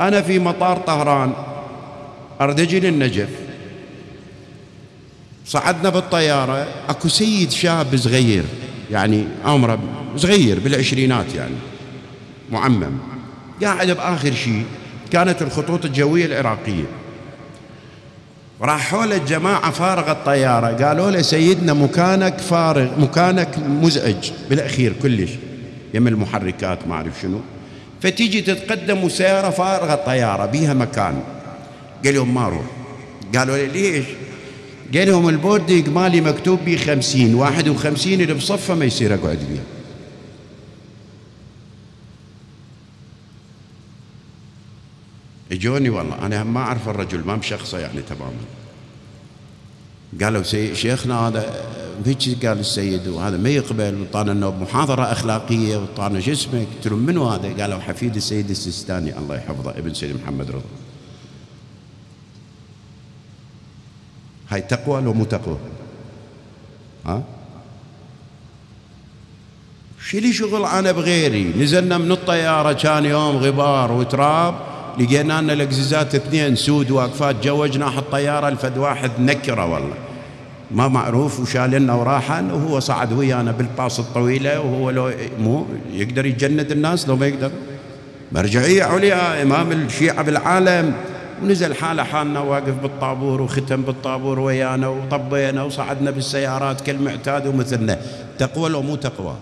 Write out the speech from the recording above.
أنا في مطار طهران. أريد أجي للنجف. صعدنا بالطيارة أكو سيد شاب صغير يعني عمره صغير بالعشرينات يعني معمم. قاعد بآخر شيء كانت الخطوط الجوية العراقية. راحوا له الجماعة فارغ الطيارة. قالوا له سيدنا مكانك فارغ مكانك مزعج. بالأخير كلش. يم المحركات ما أعرف شنو. فتيجي تتقدم وسيارة فارغة الطيارة بيها مكان. قال لهم ما أروح. قالوا له ليش؟ قال لهم ال boarding مالي مكتوب بي خمسين واحد وخمسين اللي بصفه ما يصير أقعد بيه اجوني والله أنا ما أعرف الرجل ما بشخصه يعني تماما. قالوا شيخنا هذا هيك قال السيد وهذا ما يقبل وطانا محاضرة اخلاقية وطانا شو قلت لهم منو هذا؟ قالوا حفيد السيد السيستاني. الله يحفظه. ابن سيد محمد رضا. هاي تقوى لو مو تقوى؟ ها؟ شو لي شغل أنا بغيري؟ نزلنا من الطيارة كان يوم غبار وتراب. لقينا لنا الاقزازات اثنين سود واقفات جو جناح الطياره الفد واحد نكرة والله. ما معروف وشال لنا وراحا وهو صعد ويانا بالباص الطويله وهو لو مو يقدر يجند الناس لو ما يقدر. مرجعية عليا إمام الشيعة بالعالم. ونزل حالة حالنا واقف بالطابور وختم بالطابور ويانا وطبينا وصعدنا بالسيارات كالمعتاد ومثلنا. تقوى لو مو تقوى.